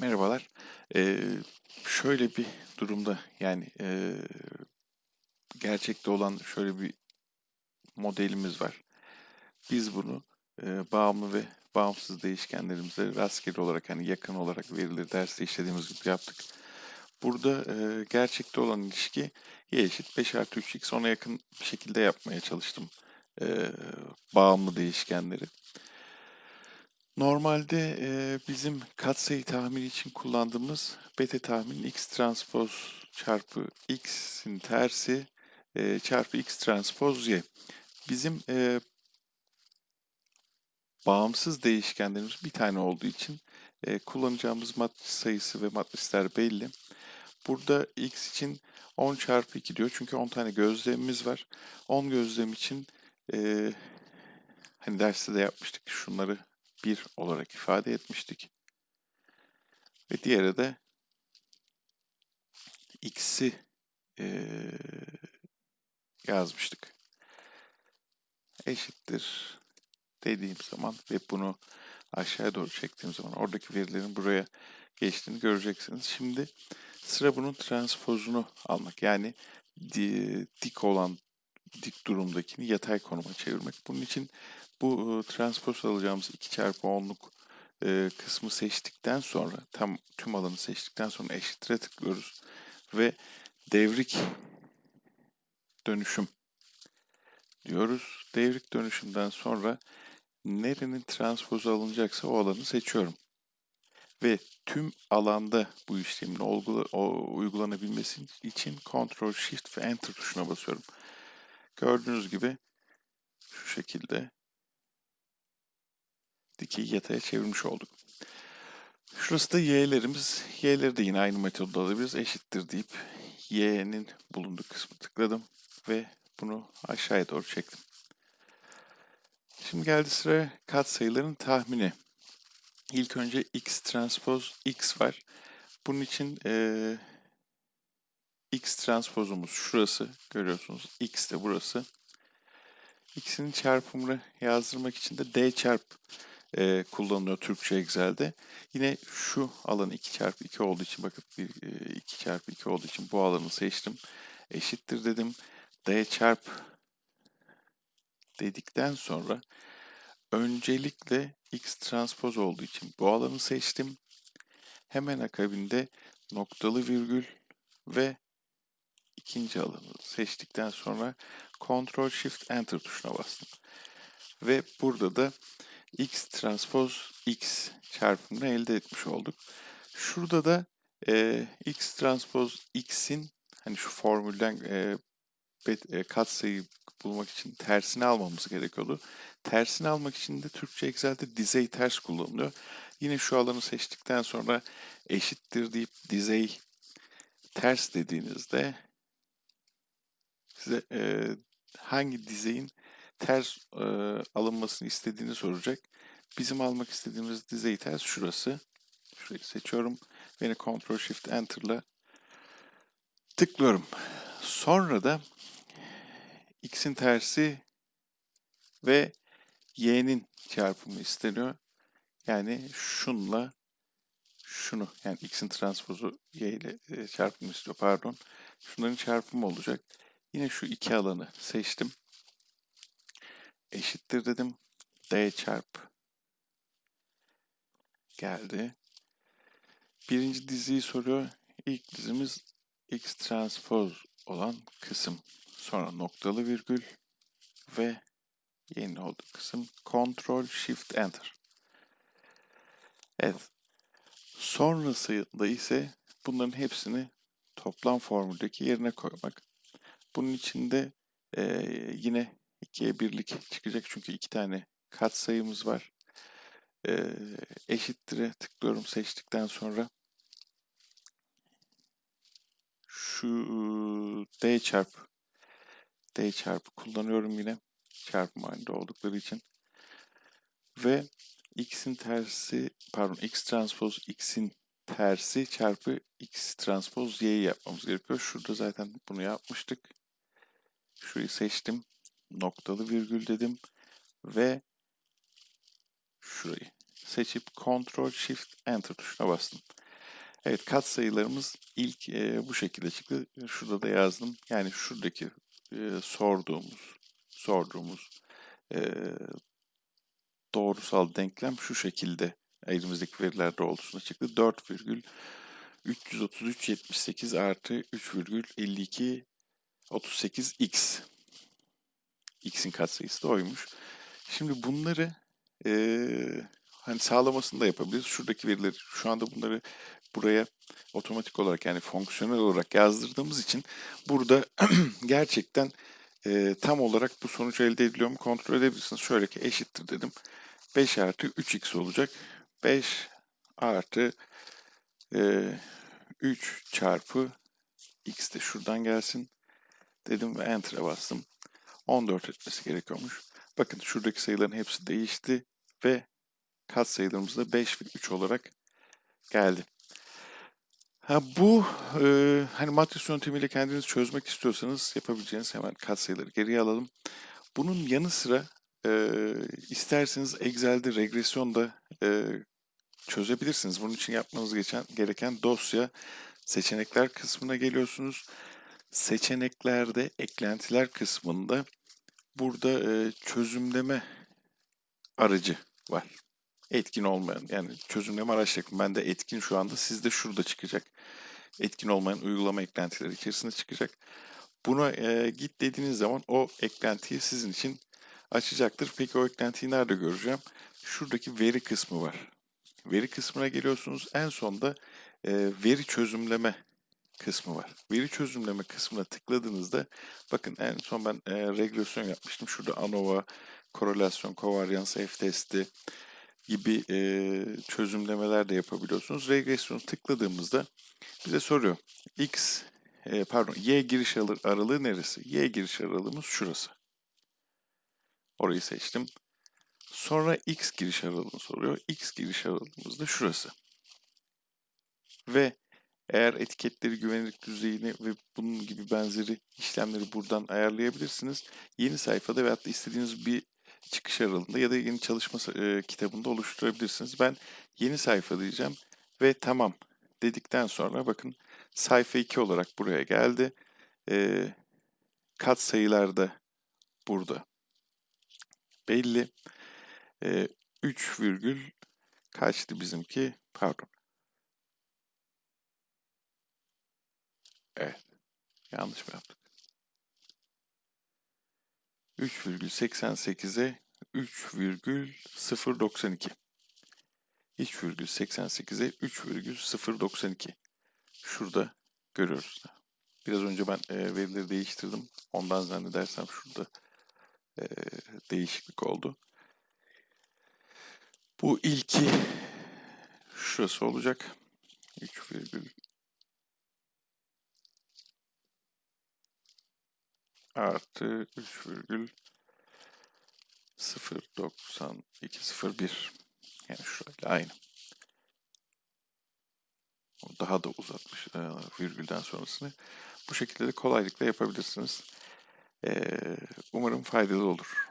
Merhabalar. Eee, şöyle bir durumda yani eee, gerçekte olan şöyle bir modelimiz var. Biz bunu eee, bağımlı ve bağımsız değişkenlerimize rastgele olarak hani yakın olarak verileri derste işlediğimiz gibi yaptık. Burada eee, gerçekte olan ilişki y eşit 5 artı 3x ona yakın bir şekilde yapmaya çalıştım eee, bağımlı değişkenleri. Normalde e, bizim katsayı tahmini için kullandığımız beta tahmin x transpoz çarpı x'in tersi e, çarpı x transpoz y. Bizim e, bağımsız değişkenlerimiz bir tane olduğu için e, kullanacağımız matris sayısı ve matrisler belli. Burada x için 10 çarpı 2 diyor çünkü 10 tane gözlemimiz var. 10 gözlem için e, hani derste de yapmıştık şunları 1 olarak ifade etmiştik. Ve diğeri de x'i e, yazmıştık. Eşittir dediğim zaman ve bunu aşağıya doğru çektiğim zaman oradaki verilerin buraya geçtiğini göreceksiniz. Şimdi sıra bunun transpozunu almak. Yani dik olan dik durumdakini yatay konuma çevirmek. Bunun için bu e, transpoz alacağımız 2 çarpı 10'luk e, kısmı seçtikten sonra tam tüm alanı seçtikten sonra eşitre tıklıyoruz ve devrik dönüşüm diyoruz. Devrik dönüşümden sonra nerenin transpozu alınacaksa o alanı seçiyorum. Ve tüm alanda bu işlemin uygulanabilmesi için Ctrl Shift ve Enter tuşuna basıyorum. Gördüğünüz gibi şu şekilde dikeyi yataya çevirmiş olduk. Şurası da y'lerimiz. Y'leri de yine aynı metodda alabiliriz. Eşittir deyip y'nin bulunduğu kısmı tıkladım ve bunu aşağıya doğru çektim. Şimdi geldi sıra katsayıların tahmini. İlk önce x transpoz x var. Bunun için e, x transpozumuz şurası. Görüyorsunuz x de burası. x'in çarpımını yazdırmak için de d çarp e, kullanılıyor Türkçe Excel'de. Yine şu alan 2 çarpı 2 olduğu için bakın 2 çarpı 2 olduğu için bu alanı seçtim. Eşittir dedim. D çarp dedikten sonra öncelikle x transpoz olduğu için bu alanı seçtim. Hemen akabinde noktalı virgül ve ikinci alanı seçtikten sonra Ctrl Shift Enter tuşuna bastım. Ve burada da x transpose x çarpımını elde etmiş olduk. Şurada da e, x transpose x'in hani şu formülden e, e, katsayı bulmak için tersini almamız gerekiyordu. Tersini almak için de Türkçe Excel'de dizey ters kullanılıyor. Yine şu alanı seçtikten sonra eşittir deyip dizey ters dediğinizde size e, hangi dizeyin ters e, alınmasını istediğini soracak. Bizim almak istediğimiz dizeyi ters şurası. Şurayı seçiyorum. Beni Ctrl Shift Enter'la tıklıyorum. Sonra da x'in tersi ve y'nin çarpımı isteniyor. Yani şunla şunu yani x'in transpozu y ile çarpımı istiyor pardon. Şunların çarpımı olacak. Yine şu iki alanı seçtim eşittir dedim. D çarp geldi. Birinci diziyi soruyor. İlk dizimiz x transpoz olan kısım. Sonra noktalı virgül ve yeni oldu kısım. Ctrl Shift Enter. Evet. Sonrasında ise bunların hepsini toplam formüldeki yerine koymak. Bunun için de e, yine 2'ye birlik çıkacak çünkü iki tane kat sayımız var. Ee, eşittir'e tıklıyorum seçtikten sonra şu d çarp d çarpı kullanıyorum yine çarpım halinde oldukları için ve x'in tersi pardon x transpoz x'in tersi çarpı x transpoz y'yi yapmamız gerekiyor. Şurada zaten bunu yapmıştık. Şurayı seçtim noktalı virgül dedim ve şurayı seçip Ctrl Shift Enter tuşuna bastım. Evet katsayılarımız ilk e, bu şekilde çıktı. Şurada da yazdım. Yani şuradaki e, sorduğumuz sorduğumuz e, doğrusal denklem şu şekilde elimizdeki veriler doğrultusunda çıktı. 4,333,78 artı 3,52 38x. x'in katsayısı da oymuş. Şimdi bunları e, hani sağlamasını da yapabiliriz. Şuradaki verileri şu anda bunları buraya otomatik olarak yani fonksiyonel olarak yazdırdığımız için burada gerçekten e, tam olarak bu sonuç elde ediliyor mu kontrol edebilirsiniz. Şöyle ki eşittir dedim. 5 artı 3x olacak. 5 artı e, 3 çarpı x de şuradan gelsin dedim ve enter'a bastım. 14 etmesi gerekiyormuş. Bakın şuradaki sayıların hepsi değişti ve kat sayılarımız da 5 ve 3 olarak geldi. Ha bu e, hani matris yöntemiyle kendiniz çözmek istiyorsanız yapabileceğiniz hemen katsayıları geriye alalım. Bunun yanı sıra e, isterseniz Excel'de regresyon da e, çözebilirsiniz. Bunun için yapmanız geçen, gereken dosya seçenekler kısmına geliyorsunuz. Seçeneklerde eklentiler kısmında burada e, çözümleme aracı var etkin olmayan yani çözümleme araçları ben de etkin şu anda sizde şurada çıkacak. Etkin olmayan uygulama eklentileri içerisinde çıkacak. Buna e, git dediğiniz zaman o eklentiyi sizin için açacaktır. Peki o eklentiyi nerede göreceğim? Şuradaki veri kısmı var. Veri kısmına geliyorsunuz. En sonda e, veri çözümleme kısmı var. Veri çözümleme kısmına tıkladığınızda bakın en son ben e, regresyon yapmıştım. Şurada ANOVA, korelasyon, kovaryans, F testi, gibi e, çözümlemeler de yapabiliyorsunuz. Regresyonu tıkladığımızda bize soruyor. X e, pardon Y giriş aralığı neresi? Y giriş aralığımız şurası. Orayı seçtim. Sonra X giriş aralığını soruyor. X giriş aralığımız da şurası. Ve eğer etiketleri güvenlik düzeyini ve bunun gibi benzeri işlemleri buradan ayarlayabilirsiniz. Yeni sayfada veyahut da istediğiniz bir çıkış aralığında ya da yeni çalışma e, kitabında oluşturabilirsiniz. Ben yeni sayfa diyeceğim ve tamam dedikten sonra bakın sayfa 2 olarak buraya geldi. E, kat sayılar da burada belli. E, 3 virgül kaçtı bizimki? Pardon. Evet. Yanlış mı yaptık? 3,88'e 3,092. 3,88'e 3,092. Şurada görüyoruz. Biraz önce ben e, verileri değiştirdim. Ondan zannedersem şurada e, değişiklik oldu. Bu ilki şurası olacak. 3, artı 3,09201 yani şöyle aynı. Daha da uzatmış e, virgülden sonrasını. Bu şekilde de kolaylıkla yapabilirsiniz. E, umarım faydalı olur.